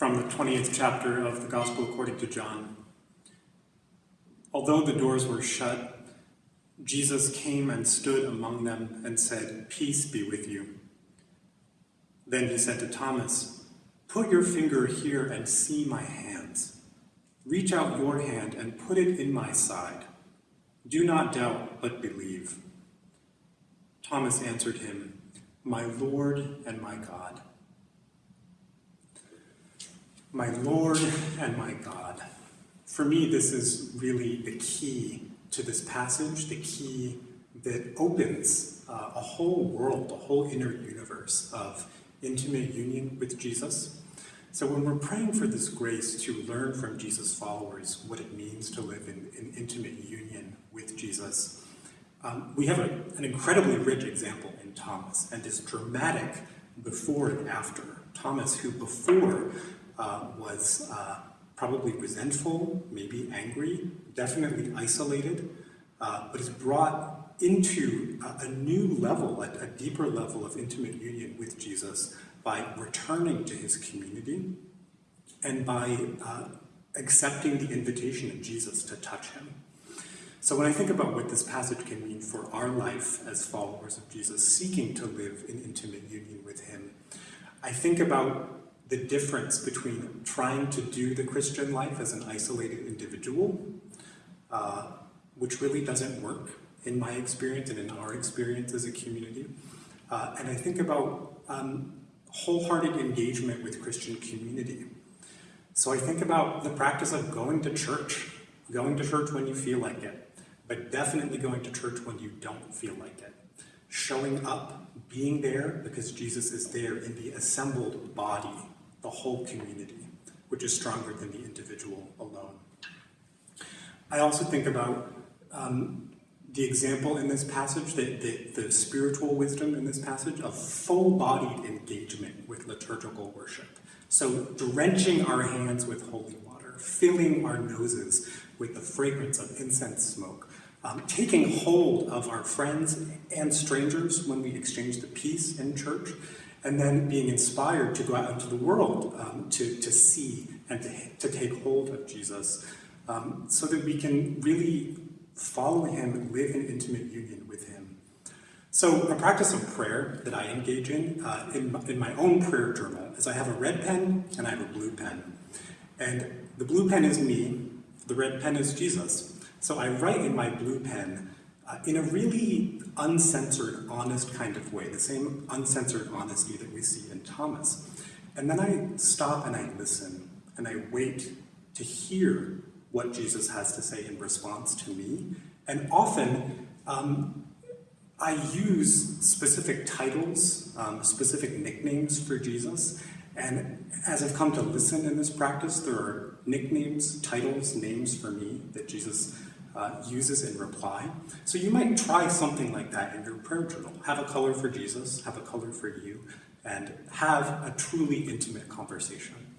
from the 20th chapter of the Gospel according to John. Although the doors were shut, Jesus came and stood among them and said, Peace be with you. Then he said to Thomas, Put your finger here and see my hands. Reach out your hand and put it in my side. Do not doubt, but believe. Thomas answered him, My Lord and my God. My Lord and my God. For me, this is really the key to this passage, the key that opens uh, a whole world, a whole inner universe of intimate union with Jesus. So when we're praying for this grace to learn from Jesus' followers what it means to live in, in intimate union with Jesus, um, we have a, an incredibly rich example in Thomas and this dramatic before and after. Thomas, who before uh, was uh, probably resentful, maybe angry, definitely isolated, uh, but is brought into a, a new level, a, a, deeper level of intimate union with Jesus by returning to his community and by uh, accepting the invitation of Jesus to touch him. So when I think about what this passage can mean for our life as followers of Jesus, seeking to live in intimate union with him, I think about the difference between trying to do the Christian life as an isolated individual, uh, which really doesn't work in my experience and in our experience as a community. Uh, and I think about um, wholehearted engagement with Christian community. So I think about the practice of going to church, going to church when you feel like it, but definitely going to church when you don't feel like it. Showing up, being there because Jesus is there in the assembled body the whole community, which is stronger than the individual alone. I also think about um, the example in this passage, the, the, the spiritual wisdom in this passage of full-bodied engagement with liturgical worship. So drenching our hands with holy water, filling our noses with the fragrance of incense smoke, um, taking hold of our friends and strangers when we exchange the peace in church, and then being inspired to go out into the world um, to, to see and to, to take hold of Jesus um, so that we can really follow him and live in intimate union with him. So a practice of prayer that I engage in, uh, in, in my own prayer journal, is I have a red pen and I have a blue pen. And the blue pen is me, the red pen is Jesus. So I write in my blue pen uh, in a really uncensored, honest kind of way, the same uncensored honesty that we see in Thomas. And then I stop and I listen and I wait to hear what Jesus has to say in response to me. And often um, I use specific titles, um, specific nicknames for Jesus. And as I've come to listen in this practice, there are nicknames, titles, names for me that Jesus uh, uses in reply. So you might try something like that in your prayer journal. Have a color for Jesus, have a color for you, and have a truly intimate conversation.